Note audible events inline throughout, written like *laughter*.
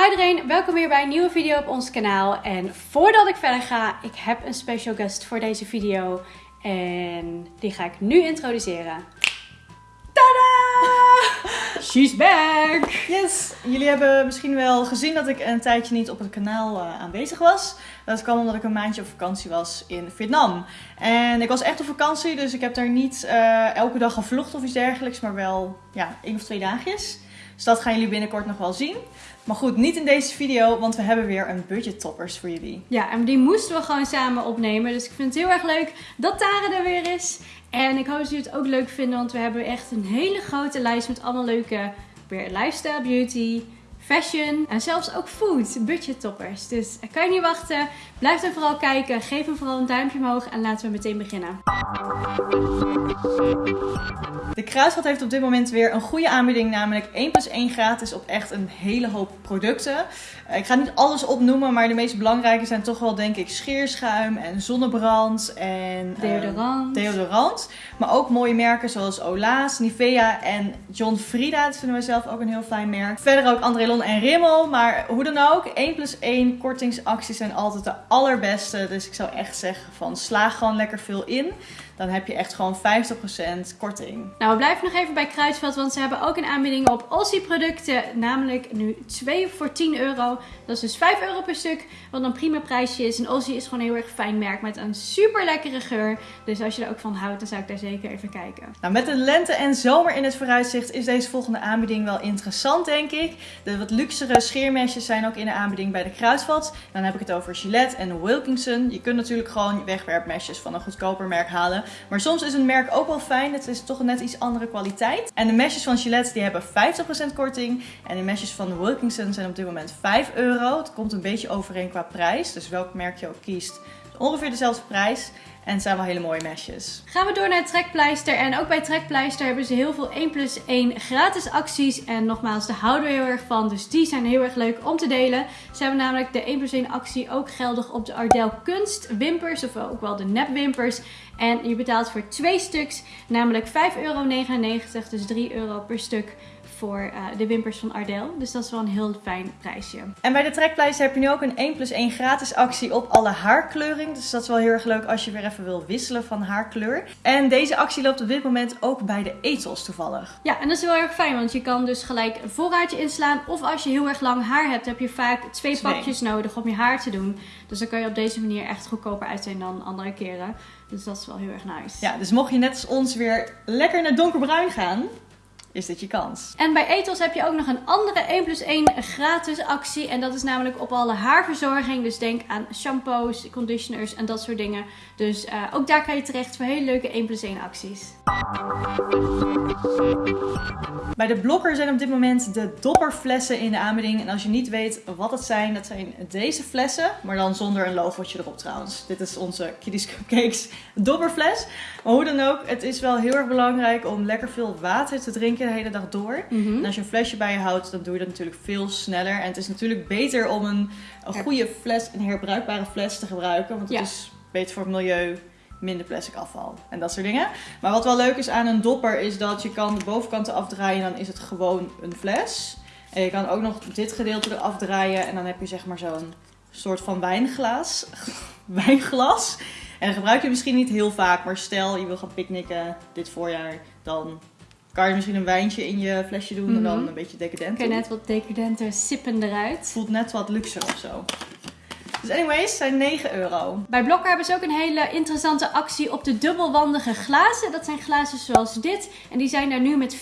Hi iedereen, welkom weer bij een nieuwe video op ons kanaal. En voordat ik verder ga, ik heb een special guest voor deze video. En die ga ik nu introduceren. Tada! She's back! Yes, jullie hebben misschien wel gezien dat ik een tijdje niet op het kanaal uh, aanwezig was. Dat kwam omdat ik een maandje op vakantie was in Vietnam. En ik was echt op vakantie, dus ik heb daar niet uh, elke dag gevlogd of iets dergelijks, maar wel ja, één of twee dagjes. Dus dat gaan jullie binnenkort nog wel zien. Maar goed, niet in deze video, want we hebben weer een budget toppers voor jullie. Ja, en die moesten we gewoon samen opnemen. Dus ik vind het heel erg leuk dat Tara er weer is. En ik hoop dat jullie het ook leuk vinden, want we hebben echt een hele grote lijst met allemaal leuke weer lifestyle, beauty, fashion en zelfs ook food, budget toppers. Dus ik kan je niet wachten. Blijf er vooral kijken. Geef hem vooral een duimpje omhoog en laten we meteen beginnen. De Kruidvat heeft op dit moment weer een goede aanbieding, namelijk 1 plus 1 gratis op echt een hele hoop producten. Eh, ik ga niet alles opnoemen, maar de meest belangrijke zijn toch wel denk ik scheerschuim en zonnebrand en deodorant. Uh, deodorant. Maar ook mooie merken zoals Ola's, Nivea en John Frieda. Dat vinden we zelf ook een heel fijn merk. Verder ook En Rimmel, maar hoe dan ook, 1 plus 1 kortingsacties zijn altijd de allerbeste. Dus ik zou echt zeggen van slaag gewoon lekker veel in dan heb je echt gewoon 50% korting. Nou, we blijven nog even bij Kruidvat, want ze hebben ook een aanbieding op Aussie producten. Namelijk nu 2 voor 10 euro. Dat is dus 5 euro per stuk, wat een prima prijsje is. En Aussie is gewoon een heel erg fijn merk met een super lekkere geur. Dus als je er ook van houdt, dan zou ik daar zeker even kijken. Nou, met de lente en zomer in het vooruitzicht is deze volgende aanbieding wel interessant, denk ik. De wat luxere scheermesjes zijn ook in de aanbieding bij de Kruidvat. Dan heb ik het over Gillette en Wilkinson. Je kunt natuurlijk gewoon wegwerpmesjes van een goedkoper merk halen. Maar soms is een merk ook wel fijn. Het is toch net iets andere kwaliteit. En de mesjes van Gillette die hebben 50% korting. En de mesjes van Wilkinson zijn op dit moment 5 euro. Het komt een beetje overeen qua prijs. Dus welk merk je ook kiest, ongeveer dezelfde prijs. En het zijn wel hele mooie mesjes. Gaan we door naar Trekpleister. En ook bij Trekpleister hebben ze heel veel 1 plus 1 gratis acties. En nogmaals, daar houden we heel erg van. Dus die zijn heel erg leuk om te delen. Ze hebben namelijk de 1 plus 1 actie ook geldig op de Ardell Kunst wimpers. Of ook wel de nepwimpers. En je betaalt voor twee stuks, namelijk 5,99 euro. Dus 3 euro per stuk voor uh, de wimpers van Ardell. Dus dat is wel een heel fijn prijsje. En bij de trekpleister heb je nu ook een 1 plus 1 gratis actie op alle haarkleuring. Dus dat is wel heel erg leuk als je weer even wil wisselen van haarkleur. En deze actie loopt op dit moment ook bij de etels toevallig. Ja, en dat is heel erg fijn, want je kan dus gelijk een voorraadje inslaan. Of als je heel erg lang haar hebt, heb je vaak twee, twee. pakjes nodig om je haar te doen. Dus dan kan je op deze manier echt goedkoper uit zijn dan andere keren. Dus dat is wel heel erg nice. Ja, dus mocht je net als ons weer lekker naar donkerbruin gaan, is dit je kans. En bij Ethos heb je ook nog een andere 1 plus 1 gratis actie. En dat is namelijk op alle haarverzorging. Dus denk aan shampoos, conditioners en dat soort dingen. Dus uh, ook daar kan je terecht voor hele leuke 1 plus 1 acties. Bij de blokker zijn op dit moment de dopperflessen in de aanbieding. En als je niet weet wat het zijn, dat zijn deze flessen. Maar dan zonder een logootje erop trouwens. Dit is onze Kiddies Cupcakes dopperfles. Maar hoe dan ook, het is wel heel erg belangrijk om lekker veel water te drinken de hele dag door. Mm -hmm. En als je een flesje bij je houdt, dan doe je dat natuurlijk veel sneller. En het is natuurlijk beter om een, een goede fles, een herbruikbare fles te gebruiken. Want het ja. is beter voor het milieu, minder plastic afval en dat soort dingen. Maar wat wel leuk is aan een dopper is dat je kan de bovenkanten afdraaien en dan is het gewoon een fles. En je kan ook nog dit gedeelte eraf draaien en dan heb je zeg maar zo'n soort van wijnglas. *laughs* wijnglas. En dat gebruik je misschien niet heel vaak, maar stel je wil gaan picknicken dit voorjaar, dan kan je misschien een wijntje in je flesje doen mm -hmm. en dan een beetje decadent. Kun je net wat decadenter sippen eruit. Voelt net wat luxer of zo. Dus anyways, zijn 9 euro. Bij Blokker hebben ze ook een hele interessante actie op de dubbelwandige glazen. Dat zijn glazen zoals dit. En die zijn daar nu met 40%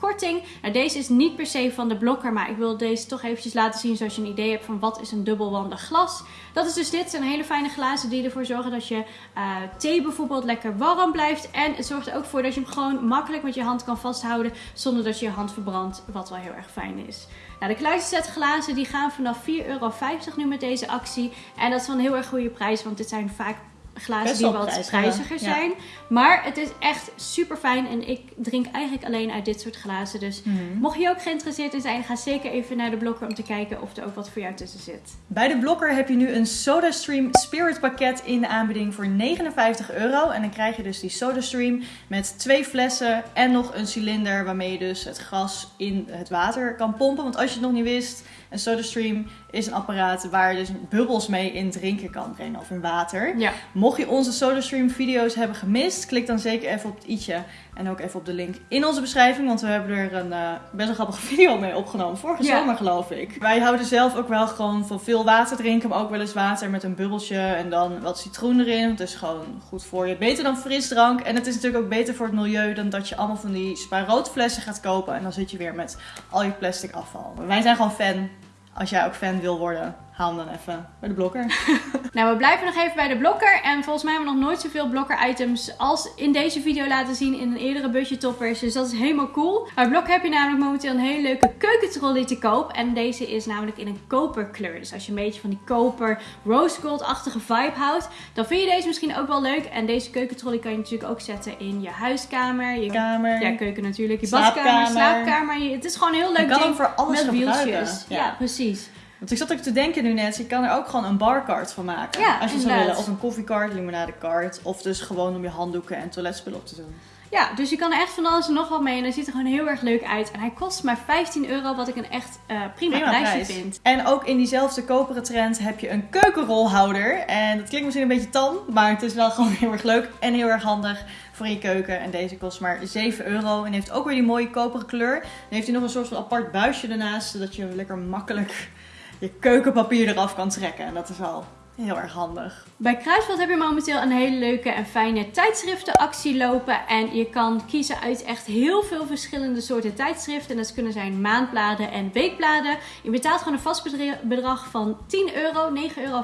korting. Nou, deze is niet per se van de Blokker, maar ik wil deze toch eventjes laten zien zoals je een idee hebt van wat is een dubbelwandig glas. Dat is dus dit. Zijn hele fijne glazen die ervoor zorgen dat je uh, thee bijvoorbeeld lekker warm blijft. En het zorgt er ook voor dat je hem gewoon makkelijk met je hand kan vasthouden zonder dat je je hand verbrandt, wat wel heel erg fijn is. Nou, de set glazen die gaan vanaf 4,50 euro nu met deze actie. En dat is wel een heel erg goede prijs, want dit zijn vaak glazen die wat prijziger zijn. Ja. Maar het is echt super fijn en ik drink eigenlijk alleen uit dit soort glazen. Dus mm -hmm. mocht je ook geïnteresseerd in zijn, ga zeker even naar de blokker om te kijken of er ook wat voor jou tussen zit. Bij de blokker heb je nu een SodaStream Spirit pakket in de aanbieding voor 59 euro. En dan krijg je dus die SodaStream met twee flessen en nog een cilinder waarmee je dus het gas in het water kan pompen. Want als je het nog niet wist, En SodaStream is een apparaat waar je dus bubbels mee in drinken kan brengen of in water. Ja. Mocht je onze SodaStream video's hebben gemist, klik dan zeker even op het i'tje en ook even op de link in onze beschrijving, want we hebben er een uh, best een grappige *laughs* video mee opgenomen, vorige Ja. zomer geloof ik. Wij houden zelf ook wel gewoon van veel water drinken, maar ook wel eens water met een bubbeltje en dan wat citroen erin. Het is gewoon goed voor je. Beter dan frisdrank en het is natuurlijk ook beter voor het milieu dan dat je allemaal van die spaarroodflessen gaat kopen en dan zit je weer met al je plastic afval. Wij zijn gewoon fan. Als jij ook fan wil worden, haal hem dan even bij de blokker. *laughs* Nou, we blijven nog even bij de blokker. En volgens mij hebben we nog nooit zoveel blokker items als in deze video laten zien in een eerdere budget toppers. Dus dat is helemaal cool. Bij blokker heb je namelijk momenteel een hele leuke keukentrolley te koop. En deze is namelijk in een koperkleur. Dus als je een beetje van die koper rose gold-achtige vibe houdt, dan vind je deze misschien ook wel leuk. En deze keukentrolley kan je natuurlijk ook zetten in je huiskamer. Je Kamer. ja, keuken natuurlijk. Je Slaapkamer. badkamer, slaapkamer. Je- Het is gewoon een heel leuk ding voor alles met wieltjes. Ja. precies. Want ik zat ook te denken nu net, je kan er ook gewoon een barcard van maken. Ja, als je zou willen. Of een koffiecart, limonadecart. Of dus gewoon om je handdoeken en toiletspullen op te doen. Ja, dus je kan er echt van alles en nog wat mee. En hij ziet er gewoon heel erg leuk uit. En hij kost maar 15 euro, wat ik een echt eh, prima, Prima prijsje prijs. vind. En ook in diezelfde koperen trend heb je een keukenrolhouder. En dat klinkt misschien een beetje tam, maar het is wel gewoon heel erg leuk en heel erg handig voor in je keuken. En deze kost maar 7 euro en heeft ook weer die mooie koperen kleur. Dan heeft hij nog een soort van apart buisje ernaast, zodat je lekker makkelijk je keukenpapier eraf kan trekken. En dat is wel heel erg handig. Bij Kruidvat heb je momenteel een hele leuke en fijne tijdschriftenactie lopen. En je kan kiezen uit echt heel veel verschillende soorten tijdschriften. En dat kunnen zijn maandbladen en weekbladen. Je betaalt gewoon een vast bedrag van 10 euro, 9,95 euro.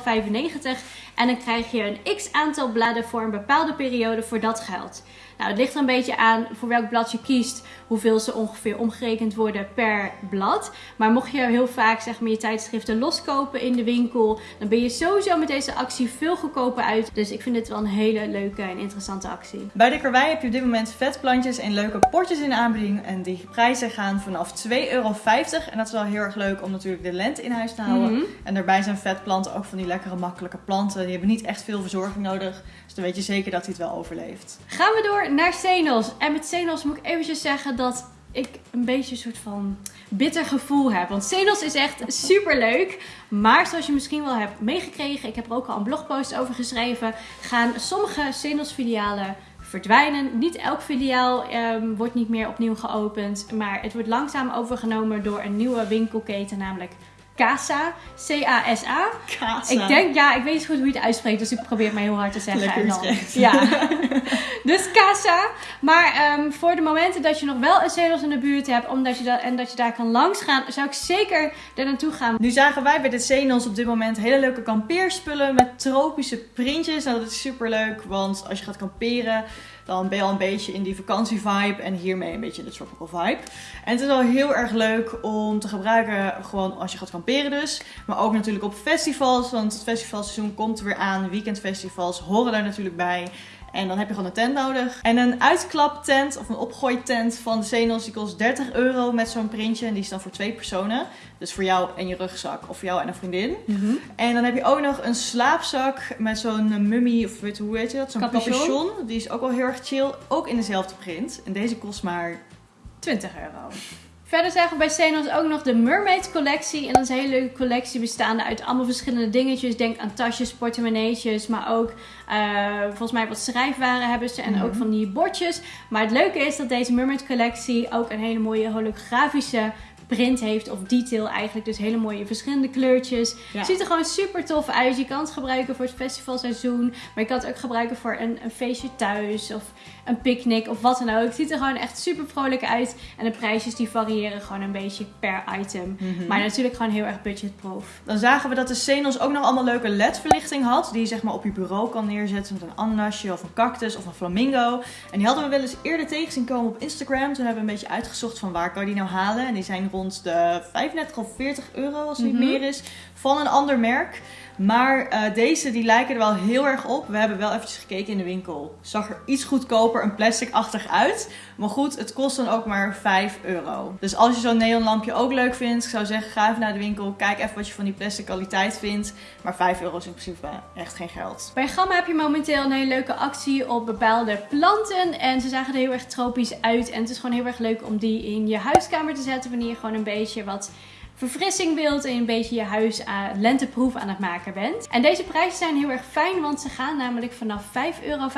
En dan krijg je een x aantal bladen voor een bepaalde periode voor dat geld. Nou, het ligt er een beetje aan voor welk blad je kiest, hoeveel ze ongeveer omgerekend worden per blad. Maar mocht je heel vaak zeg maar, je tijdschriften loskopen in de winkel, dan ben je sowieso met deze actie veel goedkoper uit. Dus ik vind dit wel een hele leuke en interessante actie. Bij de karwei heb je op dit moment vetplantjes in leuke potjes in de aanbieding. En die prijzen gaan vanaf 2,50 euro. En dat is wel heel erg leuk om natuurlijk de lente in huis te houden. Mhm. En daarbij zijn vetplanten ook van die lekkere makkelijke planten. Die hebben niet echt veel verzorging nodig. Dus dan weet je zeker dat hij het wel overleeft. Gaan we door naar Senos. En met Senos moet ik eventjes zeggen dat ik een beetje een soort van bitter gevoel heb. Want Senos is echt super leuk. Maar zoals je misschien wel hebt meegekregen, ik heb er ook al een blogpost over geschreven, gaan sommige Senos filialen verdwijnen. Niet elk filiaal ehm, wordt niet meer opnieuw geopend. Maar het wordt langzaam overgenomen door een nieuwe winkelketen, namelijk Casa. C-A-S-A. Casa. Ik denk, ja, ik weet niet goed hoe je het uitspreekt, dus ik probeer het maar heel hard te zeggen. Lekker en dan, ja. *laughs* dus Casa. Maar ehm, voor de momenten dat je nog wel een Celos in de buurt hebt omdat je dat, en dat je daar kan langs gaan, zou ik zeker er naartoe gaan. Nu zagen wij bij de Zenos op dit moment hele leuke kampeerspullen met tropische printjes. Nou, dat is super leuk, want als je gaat kamperen, dan ben je al een beetje in die vakantievibe en hiermee een beetje in de tropical vibe. En het is wel heel erg leuk om te gebruiken, gewoon als je gaat kamperen dus. Maar ook natuurlijk op festivals, want het festivalseizoen komt er weer aan. Weekendfestivals horen daar natuurlijk bij. En dan heb je gewoon een tent nodig. En een uitklaptent of een opgooitent van de Zenos, die kost 30 euro met zo'n printje. En die is dan voor twee personen. Dus voor jou en je rugzak of voor jou en een vriendin. En dan heb je ook nog een slaapzak met zo'n mummy, of weet, hoe heet je dat? Zo'n Capuchon. capuchon. Die is ook wel heel erg chill. Ook in dezelfde print. En deze kost maar 20 euro. Verder zagen we bij Senos ook nog de Mermaid collectie. En dat is een hele leuke collectie bestaande uit allemaal verschillende dingetjes. Denk aan tasjes, portemonneetjes, maar ook eh, volgens mij wat schrijfwaren hebben ze. En Mhm. ook van die bordjes. Maar het leuke is dat deze Mermaid collectie ook een hele mooie holografische print heeft. Of detail eigenlijk. Dus hele mooie verschillende kleurtjes. Ja. Ziet er gewoon super tof uit. Je kan het gebruiken voor het festivalseizoen. Maar je kan het ook gebruiken voor een, een feestje thuis. Of een picknick of wat dan ook. Het ziet er gewoon echt super vrolijk uit. En de prijsjes die variëren gewoon een beetje per item. Mhm. Maar natuurlijk gewoon heel erg budgetproof. Dan zagen we dat de Senos ook nog allemaal leuke LED-verlichting had. Die je zeg maar op je bureau kan neerzetten met een ananasje of een cactus of een flamingo. En die hadden we wel eens eerder tegen zien komen op Instagram. Toen hebben we een beetje uitgezocht van waar kan je die nou halen. En die zijn rond de 35 of 40 euro als het Mhm. niet meer is. Van een ander merk. Maar eh, deze die lijken er wel heel erg op. We hebben wel eventjes gekeken in de winkel. Zag er iets goedkoper en plastic-achtig uit. Maar goed, het kost dan ook maar 5 euro. Dus als je zo'n neonlampje ook leuk vindt, ik zou zeggen ga even naar de winkel. Kijk even wat je van die plastic kwaliteit vindt. Maar 5 euro is in principe echt geen geld. Bij Gamma heb je momenteel een hele leuke actie op bepaalde planten. En ze zagen er heel erg tropisch uit. En het is gewoon heel erg leuk om die in je huiskamer te zetten. Wanneer je gewoon een beetje wat verfrissing wilt en een beetje je huis lenteproef aan het maken bent. En deze prijzen zijn heel erg fijn, want ze gaan namelijk vanaf 5,95 euro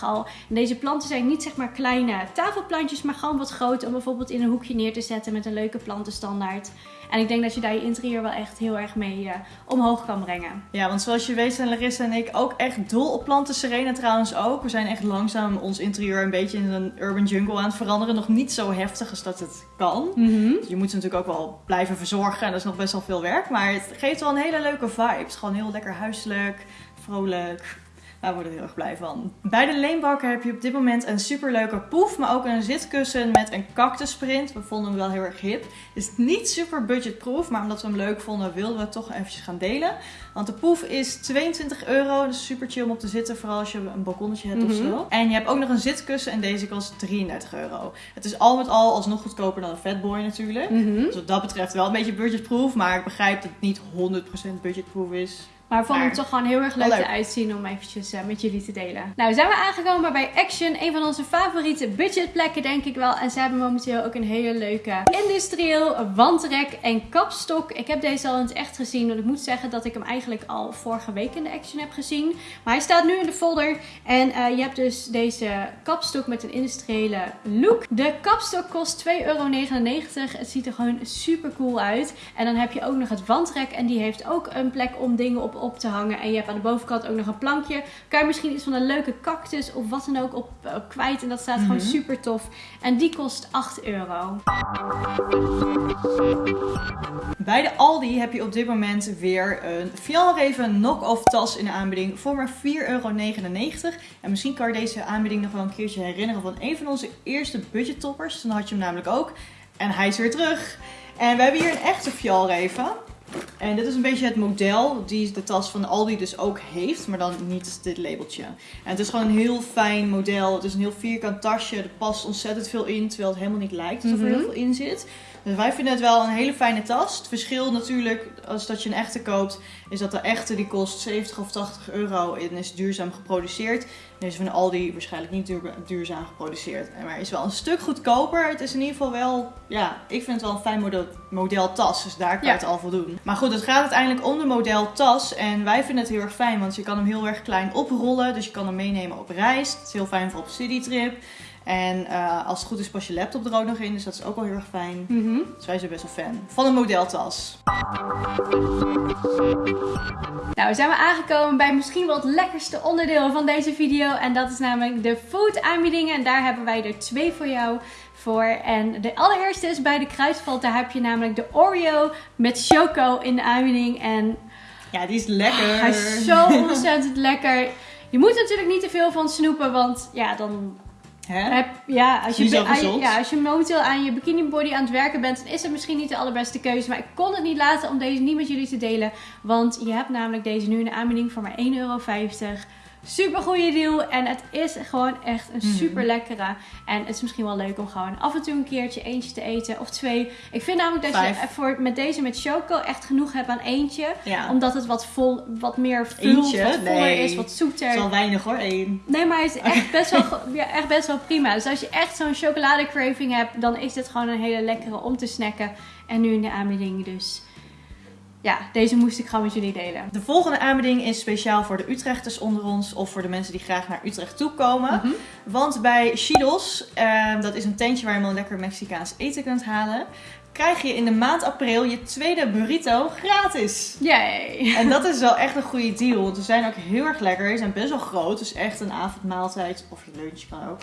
al. En deze planten zijn niet zeg maar kleine tafelplantjes, maar gewoon wat groot om bijvoorbeeld in een hoekje neer te zetten met een leuke plantenstandaard. En ik denk dat je daar je interieur wel echt heel erg mee uh, omhoog kan brengen. Ja, want zoals je weet zijn Larissa en ik ook echt dol op planten. Serena trouwens ook. We zijn echt langzaam ons interieur een beetje in een urban jungle aan het veranderen. Nog niet zo heftig als dat het kan. Mhm. Je moet ze natuurlijk ook wel blijven verzorgen. En dat is nog best wel veel werk. Maar het geeft wel een hele leuke vibe. Het is gewoon heel lekker huiselijk, vrolijk. Daar worden we heel erg blij van. Bij de leenbakker heb je op dit moment een superleuke poef, maar ook een zitkussen met een cactusprint. We vonden hem wel heel erg hip. Het is niet super budgetproof, maar omdat we hem leuk vonden wilden we het toch eventjes gaan delen. Want de poef is 22 euro, dus super chill om op te zitten, vooral als je een balkonnetje hebt of Mhm. zo. En je hebt ook nog een zitkussen en deze kost 33 euro. Het is al met al alsnog goedkoper dan een Fatboy natuurlijk. Mhm. Dus wat dat betreft wel een beetje budgetproof, maar ik begrijp dat het niet 100% budgetproof is. Maar vond hem Maar toch gewoon heel erg leuk, wel leuk. eruit zien om eventjes eh, met jullie te delen. Nou, zijn we aangekomen bij Action. Een van onze favoriete budgetplekken, denk ik wel. En ze hebben momenteel ook een hele leuke industrieel wandrek en kapstok. Ik heb deze al in het echt gezien. Want ik moet zeggen dat ik hem eigenlijk al vorige week in de Action heb gezien. Maar hij staat nu in de folder. En eh, je hebt dus deze kapstok met een industriële look. De kapstok kost 2,99 euro. Het ziet er gewoon super cool uit. En dan heb je ook nog het wandrek. En die heeft ook een plek om dingen op op te hangen. En je hebt aan de bovenkant ook nog een plankje. Kan je misschien iets van een leuke cactus of wat dan ook op, op kwijt. En dat staat gewoon Mhm. super tof. En die kost 8 euro. Bij de Aldi heb je op dit moment weer een Fjallraven knock-off tas in de aanbieding voor maar 4,99 euro. En misschien kan je deze aanbieding nog wel een keertje herinneren van een van onze eerste budgettoppers. Dan had je hem namelijk ook. En hij is weer terug. En we hebben hier een echte Fjallraven. En dit is een beetje het model die de tas van Aldi dus ook heeft, maar dan niet dit labeltje. En het is gewoon een heel fijn model. Het is een heel vierkant tasje. Er past ontzettend veel in, terwijl het helemaal niet lijkt alsof er Mhm. heel veel in zit. Dus wij vinden het wel een hele fijne tas. Het verschil natuurlijk, als dat je een echte koopt, is dat de echte die kost 70 of 80 euro en is duurzaam geproduceerd. Deze van Aldi waarschijnlijk niet duur- duurzaam geproduceerd. Maar is wel een stuk goedkoper. Het is in ieder geval wel, ja, ik vind het wel een fijn model, model tas. Dus daar kan Ja. je het al voldoen. Maar goed, het gaat uiteindelijk om de model tas. En wij vinden het heel erg fijn, want je kan hem heel erg klein oprollen. Dus je kan hem meenemen op reis. Het is heel fijn voor op citytrip. En eh, als het goed is pas je laptop er ook nog in. Dus dat is ook wel heel erg fijn. Mhm. Dus wij zijn best wel fan van een modeltas. Nou, zijn we aangekomen bij misschien wel het lekkerste onderdeel van deze video. En dat is namelijk de food aanbiedingen. En daar hebben wij er twee voor jou voor. En de allereerste is bij de kruidvat. Daar heb je namelijk de Oreo met choco in de aanbieding. En Ja, die is lekker. hij is zo *laughs* ontzettend lekker. Je moet natuurlijk niet te veel van snoepen, want ja, dan Hè? heb, ja, als je, aan ja, als je momenteel aan je bikini body aan het werken bent, dan is het misschien niet de allerbeste keuze. Maar ik kon het niet laten om deze niet met jullie te delen. Want je hebt namelijk deze nu in de aanbieding voor maar 1,50 euro. Super goede deal. En het is gewoon echt een Mhm. super lekkere. En het is misschien wel leuk om gewoon af en toe een keertje eentje te eten. Of twee. Ik vind namelijk dat Vijf. je voor, met deze met choco echt genoeg hebt aan eentje. Ja. Omdat het wat, vol, wat meer vult, Eentje? wat voller Nee. is, wat zoeter. Het is al weinig hoor, één. Nee, maar hij is echt best wel, *laughs* ja, echt best wel prima. Dus als je echt zo'n chocoladecraving hebt, dan is dit gewoon een hele lekkere om te snacken. En nu in de aanbieding dus. Ja, deze moest ik gewoon met jullie delen. De volgende aanbieding is speciaal voor de Utrechters onder ons. Of voor de mensen die graag naar Utrecht toe komen. Mhm. Want bij Chidos, eh, dat is een tentje waar je wel lekker Mexicaans eten kunt halen. Krijg je in de maand april je tweede burrito gratis. Yay! En dat is wel echt een goede deal. Want ze zijn ook heel erg lekker. Ze zijn best wel groot. Dus echt een avondmaaltijd. Of je lunch kan ook.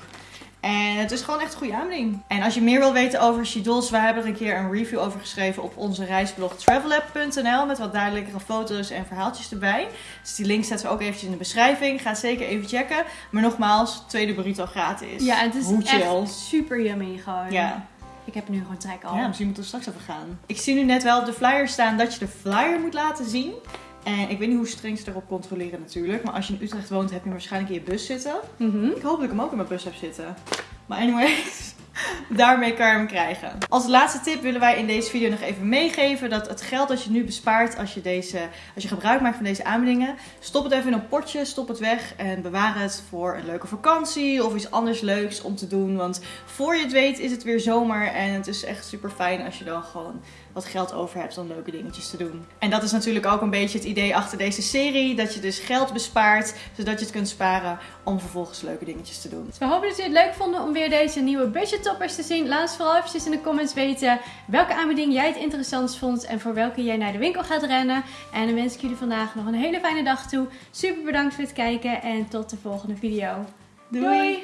En het is gewoon echt een goede aanbieding. En als je meer wil weten over Shidos, we hebben er een keer een review over geschreven op onze reisblog travelapp.nl. Met wat duidelijkere foto's en verhaaltjes erbij. Dus die link zetten we ook eventjes in de beschrijving. Ga zeker even checken. Maar nogmaals, tweede burrito gratis. Ja, het is Hoe chill. echt super yummy gewoon. Ja. Ik heb nu gewoon trek al. Ja, misschien moeten we straks even gaan. Ik zie nu net wel op de flyer staan dat je de flyer moet laten zien. En ik weet niet hoe streng ze erop controleren natuurlijk. Maar als je in Utrecht woont, heb je hem waarschijnlijk in je bus zitten. Mhm. Ik hoop dat ik hem ook in mijn bus heb zitten. Maar anyways, *laughs* daarmee kan hem krijgen. Als laatste tip willen wij in deze video nog even meegeven dat het geld dat je nu bespaart als je, deze, als je gebruik maakt van deze aanbiedingen, stop het even in een potje, stop het weg en bewaar het voor een leuke vakantie of iets anders leuks om te doen. Want voor je het weet is het weer zomer en het is echt super fijn als je dan gewoon wat geld over hebt om leuke dingetjes te doen. En dat is natuurlijk ook een beetje het idee achter deze serie. Dat je dus geld bespaart, zodat je het kunt sparen om vervolgens leuke dingetjes te doen. Dus we hopen dat jullie het leuk vonden om weer deze nieuwe budget te zien. Laat ons vooral eventjes in de comments weten welke aanbieding jij het interessantst vond en voor welke jij naar de winkel gaat rennen. En dan wens ik jullie vandaag nog een hele fijne dag toe. Super bedankt voor het kijken en tot de volgende video. Doei.